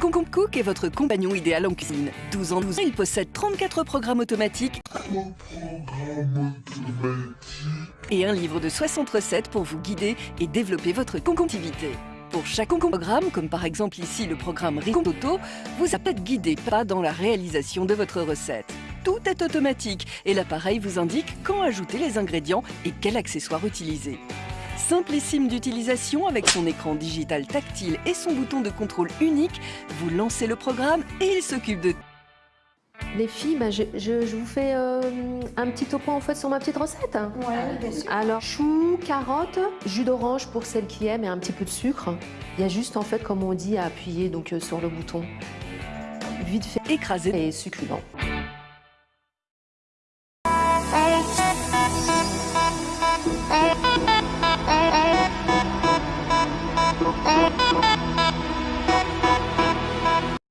Cook est votre compagnon idéal en cuisine. 12 ans 12 ans, il possède 34 programmes automatiques et un livre de 60 recettes pour vous guider et développer votre concomptivité. Pour chaque programme, comme par exemple ici le programme Ricondoto, vous êtes guidé pas dans la réalisation de votre recette. Tout est automatique et l'appareil vous indique quand ajouter les ingrédients et quel accessoire utiliser. Simplissime d'utilisation avec son écran digital tactile et son bouton de contrôle unique, vous lancez le programme et il s'occupe de les filles, bah, je, vous fais euh, un petit topo en fait sur ma petite recette. Ouais, bien sûr. Alors, choux, carottes, jus d'orange pour celles qui aiment et un petit peu de sucre. Il y a juste en fait, comme on dit, à appuyer donc euh, sur le bouton. Vite fait, écrasé et succulent. oh you.